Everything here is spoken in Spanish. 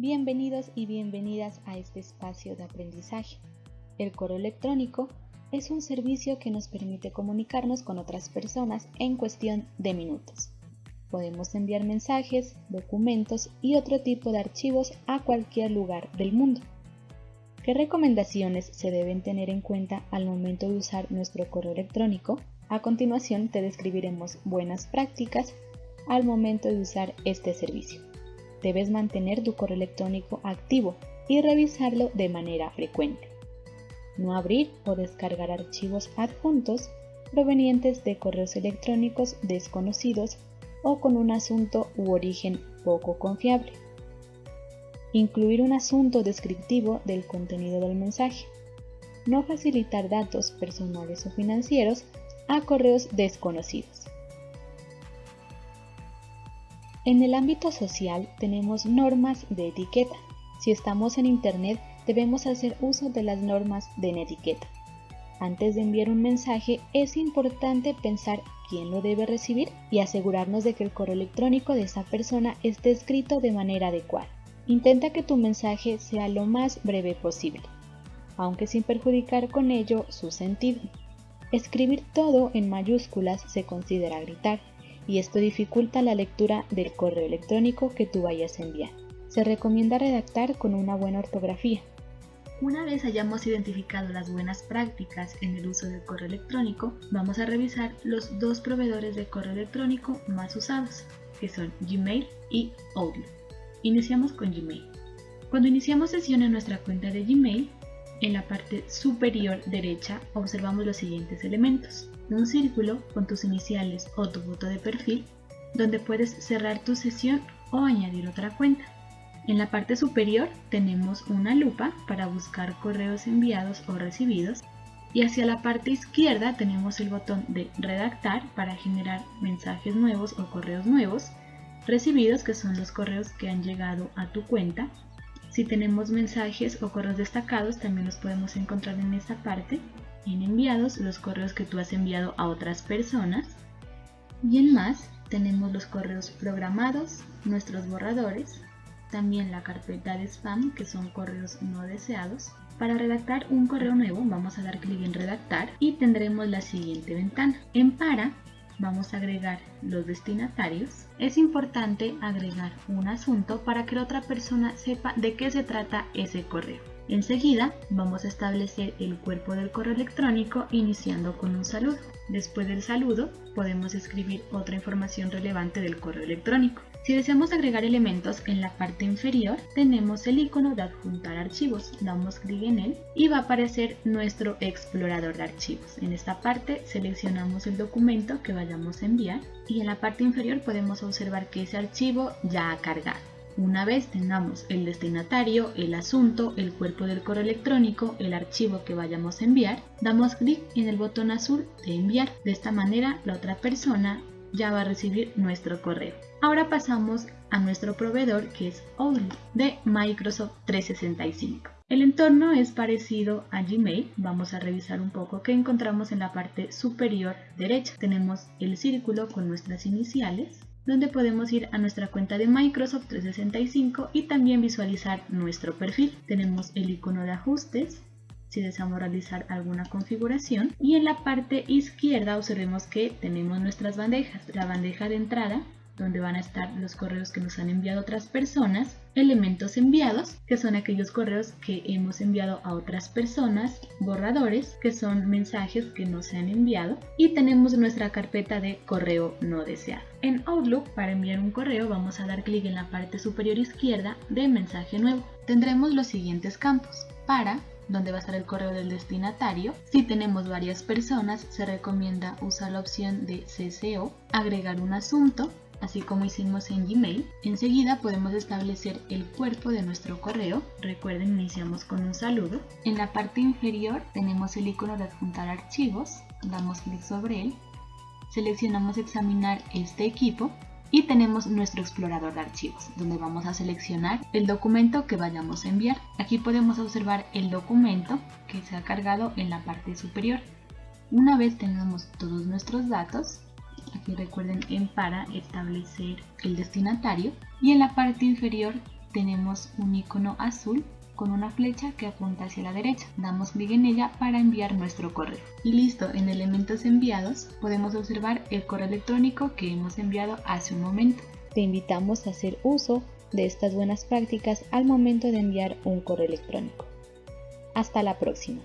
Bienvenidos y bienvenidas a este espacio de aprendizaje. El correo electrónico es un servicio que nos permite comunicarnos con otras personas en cuestión de minutos. Podemos enviar mensajes, documentos y otro tipo de archivos a cualquier lugar del mundo. ¿Qué recomendaciones se deben tener en cuenta al momento de usar nuestro correo electrónico? A continuación te describiremos buenas prácticas al momento de usar este servicio. Debes mantener tu correo electrónico activo y revisarlo de manera frecuente. No abrir o descargar archivos adjuntos provenientes de correos electrónicos desconocidos o con un asunto u origen poco confiable. Incluir un asunto descriptivo del contenido del mensaje. No facilitar datos personales o financieros a correos desconocidos. En el ámbito social tenemos normas de etiqueta. Si estamos en Internet debemos hacer uso de las normas de etiqueta. Antes de enviar un mensaje es importante pensar quién lo debe recibir y asegurarnos de que el correo electrónico de esa persona esté escrito de manera adecuada. Intenta que tu mensaje sea lo más breve posible, aunque sin perjudicar con ello su sentido. Escribir todo en mayúsculas se considera gritar y esto dificulta la lectura del correo electrónico que tú vayas a enviar. Se recomienda redactar con una buena ortografía. Una vez hayamos identificado las buenas prácticas en el uso del correo electrónico, vamos a revisar los dos proveedores de correo electrónico más usados, que son Gmail y Outlook. Iniciamos con Gmail. Cuando iniciamos sesión en nuestra cuenta de Gmail, en la parte superior derecha observamos los siguientes elementos. Un círculo con tus iniciales o tu foto de perfil, donde puedes cerrar tu sesión o añadir otra cuenta. En la parte superior tenemos una lupa para buscar correos enviados o recibidos y hacia la parte izquierda tenemos el botón de redactar para generar mensajes nuevos o correos nuevos Recibidos, que son los correos que han llegado a tu cuenta. Si tenemos mensajes o correos destacados, también los podemos encontrar en esta parte. En enviados, los correos que tú has enviado a otras personas. Y en más, tenemos los correos programados, nuestros borradores, también la carpeta de spam, que son correos no deseados. Para redactar un correo nuevo, vamos a dar clic en redactar y tendremos la siguiente ventana. En para, vamos a agregar los destinatarios, es importante agregar un asunto para que la otra persona sepa de qué se trata ese correo. Enseguida vamos a establecer el cuerpo del correo electrónico iniciando con un saludo. Después del saludo podemos escribir otra información relevante del correo electrónico. Si deseamos agregar elementos en la parte inferior, tenemos el icono de adjuntar archivos. Damos clic en él y va a aparecer nuestro explorador de archivos. En esta parte seleccionamos el documento que vayamos a enviar y en la parte inferior podemos observar que ese archivo ya ha cargado. Una vez tengamos el destinatario, el asunto, el cuerpo del correo electrónico, el archivo que vayamos a enviar, damos clic en el botón azul de enviar. De esta manera la otra persona ya va a recibir nuestro correo. Ahora pasamos a nuestro proveedor que es Outlook de Microsoft 365. El entorno es parecido a Gmail. Vamos a revisar un poco qué encontramos en la parte superior derecha. Tenemos el círculo con nuestras iniciales, donde podemos ir a nuestra cuenta de Microsoft 365 y también visualizar nuestro perfil. Tenemos el icono de ajustes, si deseamos realizar alguna configuración y en la parte izquierda observemos que tenemos nuestras bandejas, la bandeja de entrada donde van a estar los correos que nos han enviado otras personas, elementos enviados, que son aquellos correos que hemos enviado a otras personas, borradores, que son mensajes que nos se han enviado, y tenemos nuestra carpeta de correo no deseado. En Outlook, para enviar un correo, vamos a dar clic en la parte superior izquierda de mensaje nuevo. Tendremos los siguientes campos. Para, donde va a estar el correo del destinatario. Si tenemos varias personas, se recomienda usar la opción de CCO, agregar un asunto, así como hicimos en Gmail. Enseguida podemos establecer el cuerpo de nuestro correo. Recuerden, iniciamos con un saludo. En la parte inferior tenemos el icono de adjuntar archivos. Damos clic sobre él. Seleccionamos examinar este equipo y tenemos nuestro explorador de archivos donde vamos a seleccionar el documento que vayamos a enviar. Aquí podemos observar el documento que se ha cargado en la parte superior. Una vez tengamos todos nuestros datos, Aquí recuerden en para establecer el destinatario y en la parte inferior tenemos un icono azul con una flecha que apunta hacia la derecha. Damos clic en ella para enviar nuestro correo. Y listo, en elementos enviados podemos observar el correo electrónico que hemos enviado hace un momento. Te invitamos a hacer uso de estas buenas prácticas al momento de enviar un correo electrónico. Hasta la próxima.